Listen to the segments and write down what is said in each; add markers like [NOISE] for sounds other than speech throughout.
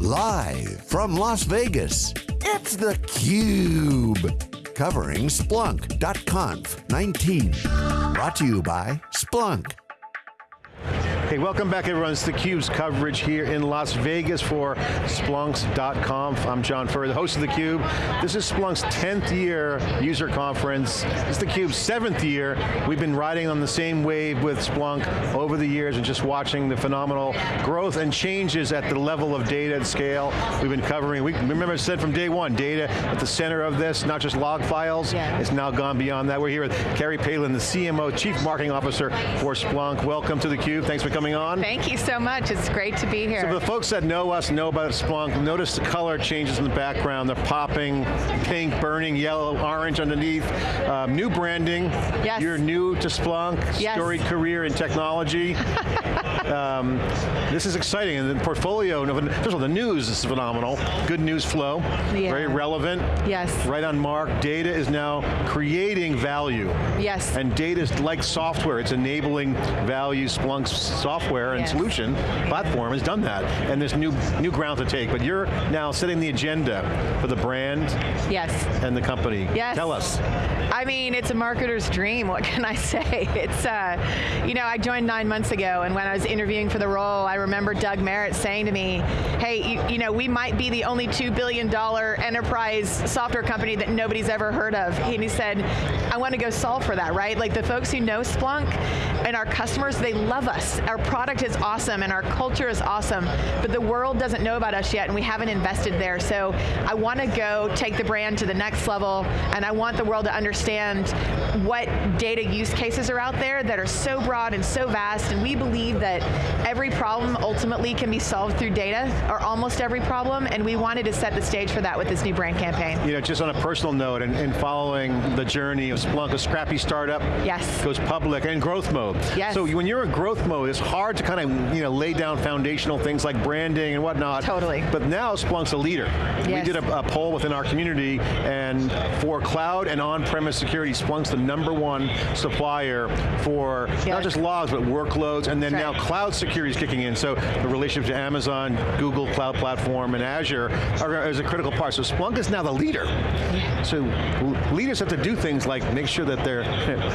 Live from Las Vegas, it's theCUBE. Covering Splunk.conf 19. Brought to you by Splunk. Hey, welcome back everyone. It's theCUBE's coverage here in Las Vegas for Splunk's .conf. I'm John Furrier, the host of theCUBE. This is Splunk's 10th year user conference. It's theCUBE's seventh year. We've been riding on the same wave with Splunk over the years and just watching the phenomenal growth and changes at the level of data and scale. We've been covering, we remember I said from day one, data at the center of this, not just log files. Yeah. It's now gone beyond that. We're here with Carrie Palin, the CMO, Chief Marketing Officer for Splunk. Welcome to theCUBE, thanks for coming on. Thank you so much, it's great to be here. So for the folks that know us, know about Splunk, notice the color changes in the background. They're popping, pink, burning, yellow, orange underneath. Um, new branding. Yes. You're new to Splunk, yes. storied career in technology. [LAUGHS] um, this is exciting, and the portfolio, first of all, the news is phenomenal. Good news flow, yeah. very relevant. Yes. Right on mark, data is now creating value. Yes. And data is like software, it's enabling value. Splunk's software and yes. solution platform has done that, and there's new, new ground to take, but you're now setting the agenda for the brand yes. and the company. Yes. Tell us. I mean, it's a marketer's dream, what can I [LAUGHS] say? It's, uh, you know, I joined nine months ago, and when I was interviewing for the role, I remember Doug Merritt saying to me, hey, you, you know, we might be the only $2 billion enterprise software company that nobody's ever heard of. And he said, I want to go solve for that, right? Like the folks who know Splunk and our customers, they love us. Our product is awesome and our culture is awesome, but the world doesn't know about us yet and we haven't invested there. So I want to go take the brand to the next level and I want the world to understand what data use cases are out there that are so broad and so vast and we believe that every problem ultimately can be solved through data, or almost every problem, and we wanted to set the stage for that with this new brand campaign. You know, just on a personal note, and, and following the journey of Splunk, a scrappy startup, yes. goes public, and growth mode. Yes. So when you're in growth mode, it's hard to kind of you know, lay down foundational things like branding and whatnot. Totally. But now Splunk's a leader. Yes. We did a, a poll within our community, and for cloud and on-premise security, Splunk's the number one supplier for yes. not just logs, but workloads, and then now cloud security is kicking in. So the relationship to Amazon, Google Cloud Platform, and Azure are, is a critical part. So Splunk is now the leader. Yeah. So leaders have to do things like make sure that their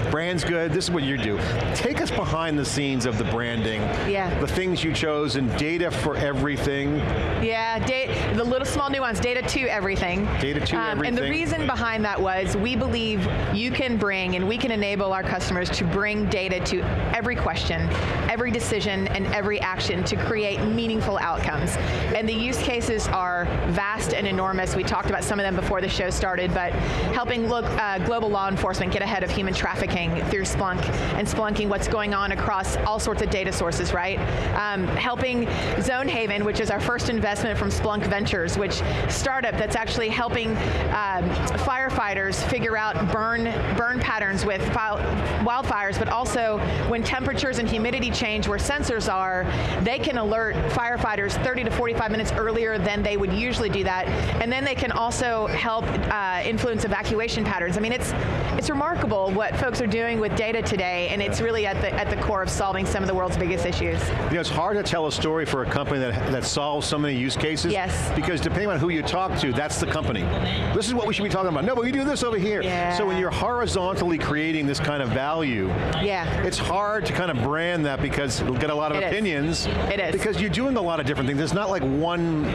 [LAUGHS] brand's good. This is what you do. Take us behind the scenes of the branding. Yeah. The things you chose and data for everything. Yeah, data, the little small nuance, data to everything. Data to um, everything. And the reason behind that was we believe you can bring and we can enable our customers to bring data to every question, every decision, and every action to create meaningful outcomes. And the use cases are vast and enormous. We talked about some of them before the show started, but helping look, uh, global law enforcement get ahead of human trafficking through Splunk and Splunking what's going on across all sorts of data sources, right? Um, helping Zonehaven, which is our first investment from Splunk Ventures, which startup that's actually helping um, firefighters figure out burn, burn patterns with wildfires, but also when temperatures and humidity change where sensors are, they can alert firefighters 30 to 45 minutes earlier than they would usually do that. And then they can also help uh, influence evacuation patterns. I mean, it's, it's remarkable what folks are doing with data today, and it's really at the, at the core of solving some of the world's biggest issues. You know, it's hard to tell a story for a company that, that solves so many use cases. Yes. Because depending on who you talk to, that's the company. This is what we should be talking about. No, but we do this over here. Yeah. So when you're horizontally creating this kind of value, yeah. it's hard to kind of brand that because it'll get a lot of it opinions. Is. It is. Because you're doing a lot of different things. It's not like one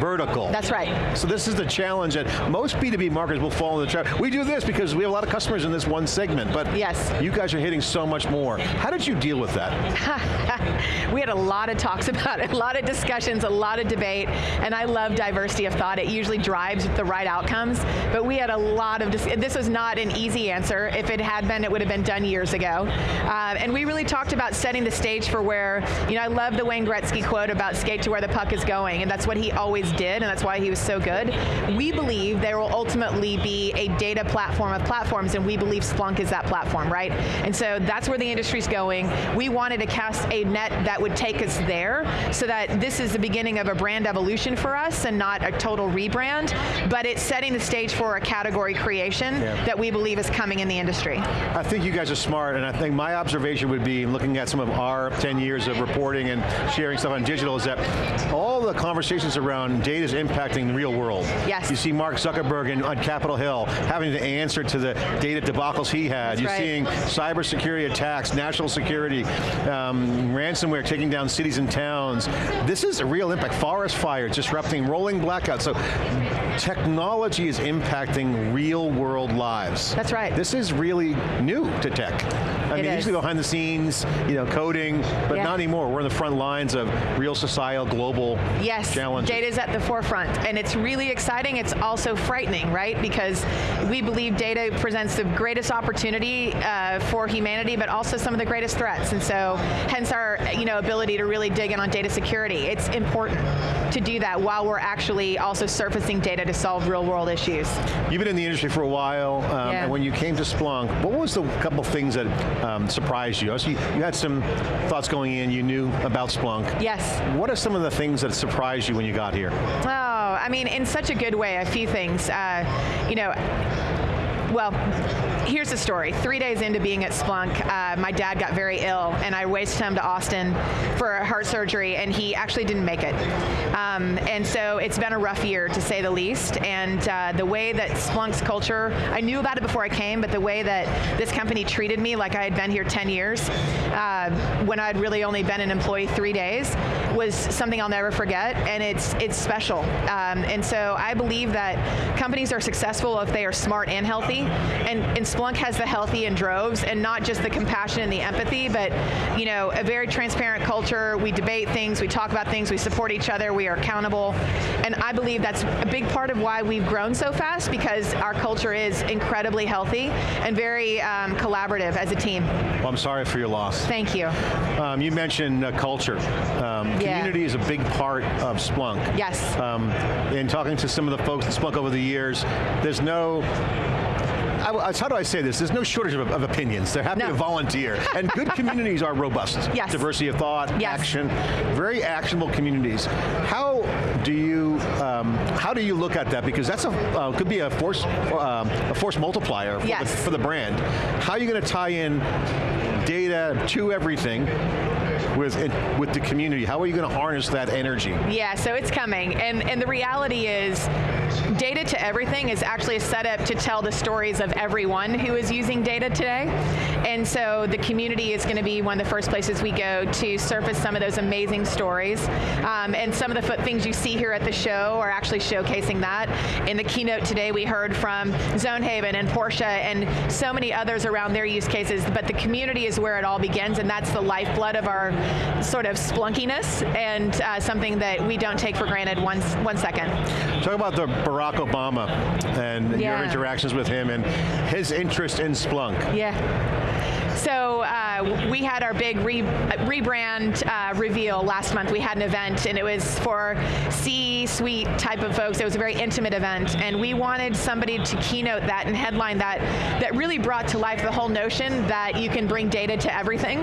vertical. That's right. So this is the challenge that most B2B marketers will fall in the trap. We do this because we have a lot of customers in this one segment, but yes. you guys are hitting so much more. How did you deal with that? [LAUGHS] we had a lot of talks [LAUGHS] about it, a lot of discussions, a lot of debate, and I love diversity of thought. It usually drives the right outcomes, but we had a lot of, this was not an easy answer. If it had been, it would have been done years ago. Uh, and we really talked about setting the stage for where, you know, I love the Wayne Gretzky quote about skate to where the puck is going, and that's what he always did, and that's why he was so good. We believe there will ultimately be a data platform of platforms, and we believe Splunk is that platform, right? And so that's where the industry's going. We wanted to cast a net that would take us there, so that this is the beginning of a brand evolution for us, and not a total rebrand, but it's setting the stage for a category creation yeah. that we believe is coming in the industry. I think you guys are smart, and I think my observation would be, looking at some of our 10 years of reporting and sharing stuff on digital, is that all the conversations around data is impacting the real world. Yes. You see Mark Zuckerberg in, on Capitol Hill having to answer to the data debacles he had. That's You're right. seeing cybersecurity attacks, national security, um, ransomware taking down cities and towns. This is a real impact. Forest fires disrupting rolling blackouts. So technology is impacting real world lives. That's right. This is really new to tech. I it mean, is. usually behind the scenes, you know, coding, but yeah. not anymore. We're in the front lines of real societal, global yes, challenges. data is at the forefront, and it's really exciting. It's also frightening, right? Because we believe data presents the greatest opportunity uh, for humanity, but also some of the greatest threats. And so, hence our, you know, ability to really dig in on data security. It's important to do that while we're actually also surfacing data to solve real world issues. You've been in the industry for a while, um, yeah. and when you came to Splunk, what was the couple things that um, surprised you? So you? You had some thoughts going in, you knew about Splunk. Yes. What are some of the things that surprised you when you got here? Oh, I mean, in such a good way, a few things. Uh, you know, well, here's the story. Three days into being at Splunk, uh, my dad got very ill, and I raced him to Austin for heart surgery, and he actually didn't make it. Um, and so it's been a rough year, to say the least. And uh, the way that Splunk's culture, I knew about it before I came, but the way that this company treated me like I had been here 10 years, uh, when I'd really only been an employee three days, was something I'll never forget, and it's it's special. Um, and so I believe that companies are successful if they are smart and healthy, and, and Splunk has the healthy in droves, and not just the compassion and the empathy, but you know, a very transparent culture. We debate things, we talk about things, we support each other, we are accountable, and I believe that's a big part of why we've grown so fast because our culture is incredibly healthy and very um, collaborative as a team. Well, I'm sorry for your loss. Thank you. Um, you mentioned uh, culture. Um. Community is a big part of Splunk. Yes. Um, in talking to some of the folks at Splunk over the years, there's no I, how do I say this? There's no shortage of, of opinions. They're happy No. to volunteer. and good [LAUGHS] communities are robust. Yes. Diversity of thought, Yes. action, very actionable communities. How do you um, how do you look at that? Because that's a uh, could be a force um, a force multiplier for, Yes. the, for the brand. How are you going to tie in data to everything with with the community? How are you going to harness that energy? Yeah, so it's coming. And, and the reality is, data to everything is actually a setup to tell the stories of everyone who is using data today. And so the community is going to be one of the first places we go to surface some of those amazing stories. Um, and some of the things you see here at the show are actually showcasing that. In the keynote today, we heard from Zonehaven and Porsche and so many others around their use cases, but the community is where it all begins, and that's the lifeblood of our sort of splunkiness, and uh, something that we don't take for granted one, one second. Talk about the Barack Obama and your interactions with him and his interest in Splunk. Yeah. So uh, we had our big re rebrand uh, reveal last month. We had an event, and it was for C-suite type of folks. It was a very intimate event, and we wanted somebody to keynote that and headline that. That really brought to life the whole notion that you can bring data to everything.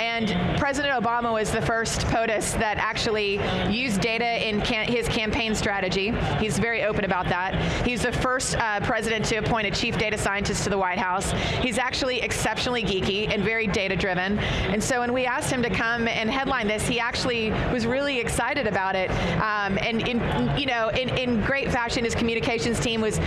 And President Obama was the first POTUS that actually used data in his campaign strategy. He's very open about that. He's the first uh, president to appoint a chief data scientist to the White House. He's actually exceptionally geeky and very data driven. And so when we asked him to come and headline this, he actually was really excited about it. Um, and in, you know, in, in great fashion, his communications team was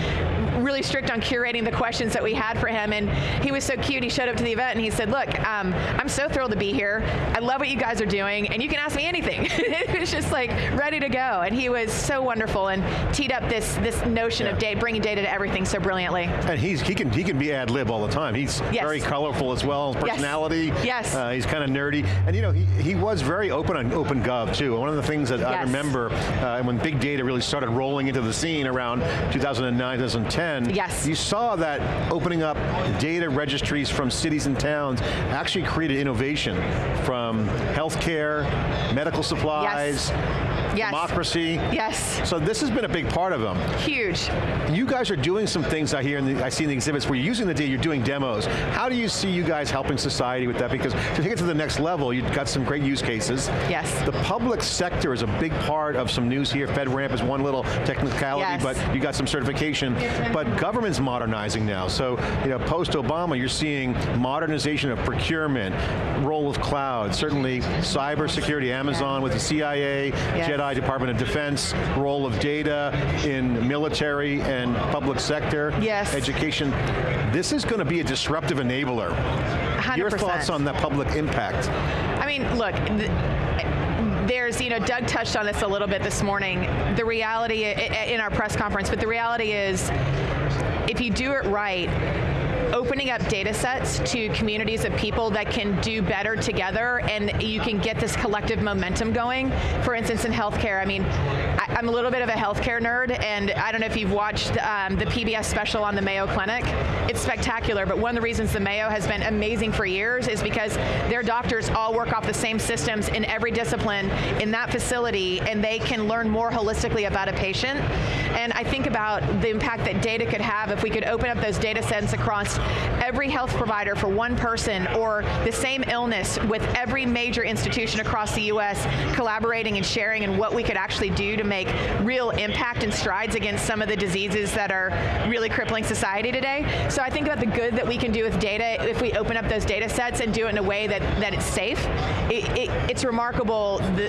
really strict on curating the questions that we had for him. And he was so cute. He showed up to the event and he said, "Look, um, I'm so thrilled to be here. I love what you guys are doing, and you can ask me anything." [LAUGHS] it was just like ready to go. And he was so wonderful and teed up this this notion of data, bringing data to everything so brilliantly. And he's he can he can be ad lib all the time. He's Yes. very colorful as well. His personality. Yes. Uh, he's kind of nerdy, and you know he, he was very open on Open Gov too. One of the things that I remember uh, when big data really started rolling into the scene around 2009, 2010. Yes. You saw that opening up data registries from cities and towns actually created innovation from healthcare, medical supplies. yes. Democracy. Yes. So this has been a big part of them. Huge. You guys are doing some things I hear, in the, I see in the exhibits where you're using the data, you're doing demos. How do you see you guys helping society with that? Because to take it to the next level, you've got some great use cases. Yes. The public sector is a big part of some news here. FedRAMP is one little technicality, yes. but you got some certification. But government's modernizing now. So, you know, post-Obama, you're seeing modernization of procurement, role of cloud, certainly cybersecurity, Amazon with the CIA, yes. JEDI, Department of Defense, role of data in military and public sector, yes. education. This is going to be a disruptive enabler. 100%. Your thoughts on the public impact? I mean, look, there's, you know, Doug touched on this a little bit this morning, the reality in our press conference, but the reality is, if you do it right, opening up data sets to communities of people that can do better together and you can get this collective momentum going. For instance, in healthcare, I mean, I, am a little bit of a healthcare nerd and I don't know if you've watched um, the PBS special on the Mayo Clinic. It's spectacular, but one of the reasons the Mayo has been amazing for years is because their doctors all work off the same systems in every discipline in that facility and they can learn more holistically about a patient. And I think about the impact that data could have if we could open up those data sets across every health provider for one person or the same illness with every major institution across the US collaborating and sharing and what we could actually do to make real impact and strides against some of the diseases that are really crippling society today. So I think about the good that we can do with data if we open up those data sets and do it in a way that, that it's safe. It, it, it's remarkable the,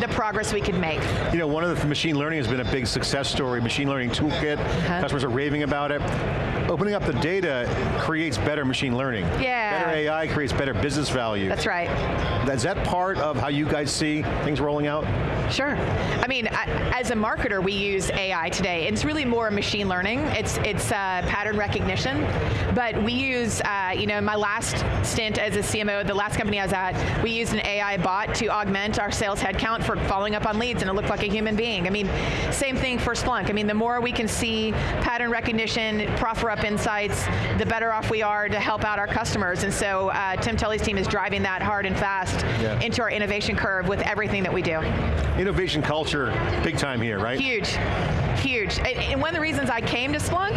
the progress we could make. You know, one of the machine learning has been a big success story, machine learning toolkit, uh -huh. customers are raving about it. Opening up the data creates better machine learning. Yeah. Better AI creates better business value. That's right. Is that part of how you guys see things rolling out? Sure. I mean, as a marketer, we use AI today. It's really more machine learning. It's it's uh, pattern recognition. But we use, uh, you know, my last stint as a CMO, the last company I was at, we used an AI bot to augment our sales headcount for following up on leads, and it looked like a human being. I mean, same thing for Splunk. I mean, the more we can see pattern recognition, proffer up insights, the better off we are to help out our customers. And so uh, Tim Tully's team is driving that hard and fast yeah. into our innovation curve with everything that we do. Innovation culture, big time here, right? Huge, huge. And one of the reasons I came to Splunk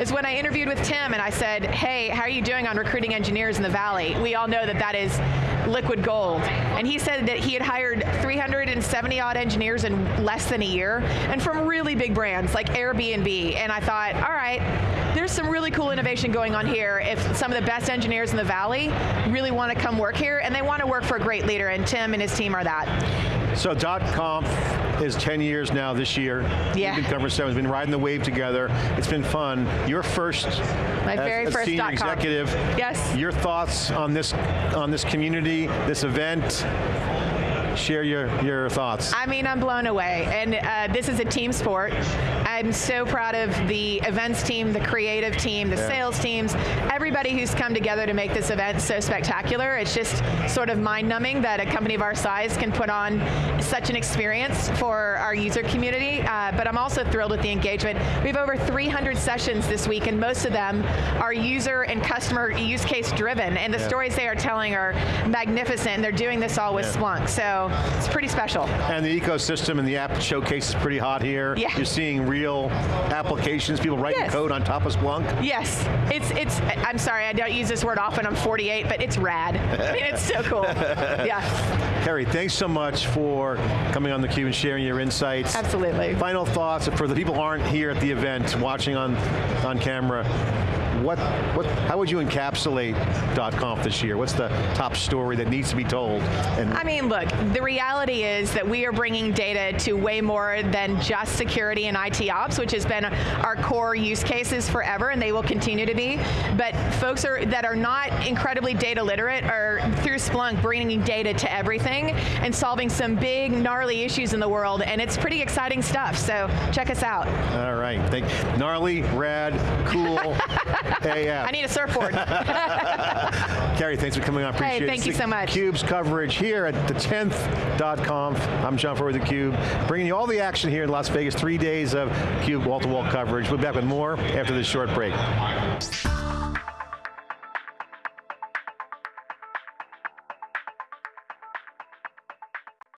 is when I interviewed with Tim and I said, hey, how are you doing on recruiting engineers in the Valley? We all know that that is liquid gold. And he said that he had hired 370 odd engineers in less than a year, and from really big brands like Airbnb. And I thought, all right, there's some really cool innovation going on here if some of the best engineers in the Valley really want to come work here, and they want to work for a great leader, and Tim and his team are that. So .conf is 10 years now this year. Yeah. You've been covering seven, been riding the wave together. It's been fun. Your first My as, very as first senior executive. Yes. Your thoughts on this on this community, this event, share your, your thoughts. I mean, I'm blown away, and uh, this is a team sport. I'm so proud of the events team, the creative team, the yeah. sales teams, everybody who's come together to make this event so spectacular. It's just sort of mind-numbing that a company of our size can put on such an experience for our user community, uh, but I'm also thrilled with the engagement. We have over 300 sessions this week, and most of them are user and customer use case driven, and the yeah. stories they are telling are magnificent, and they're doing this all with yeah. Splunk. So it's pretty special. And the ecosystem and the app showcase is pretty hot here. Yeah. You're seeing real applications, people writing yes. code on top of Splunk. Yes, it's, it's, I'm sorry, I don't use this word often, I'm 48, but it's rad. I [LAUGHS] mean, it's so cool, yeah. Carrie, thanks so much for coming on theCUBE and sharing your insights. Absolutely. Final thoughts for the people who aren't here at the event, watching on, on camera, what, what, how would you encapsulate .conf this year? What's the top story that needs to be told? And I mean, look, the reality is that we are bringing data to way more than just security and IT ops, which has been our core use cases forever, and they will continue to be. But folks are, that are not incredibly data literate are, through Splunk, bringing data to everything and solving some big, gnarly issues in the world, and it's pretty exciting stuff, so check us out. All right, Thank, gnarly, rad, cool, [LAUGHS] AF. I need a surfboard. [LAUGHS] Carrie, thanks for coming on, appreciate hey, thank it. you so much. CUBE's coverage here at the 10th.conf. I'm John Furrier with theCUBE, bringing you all the action here in Las Vegas, three days of CUBE wall-to-wall -wall coverage. We'll be back with more after this short break.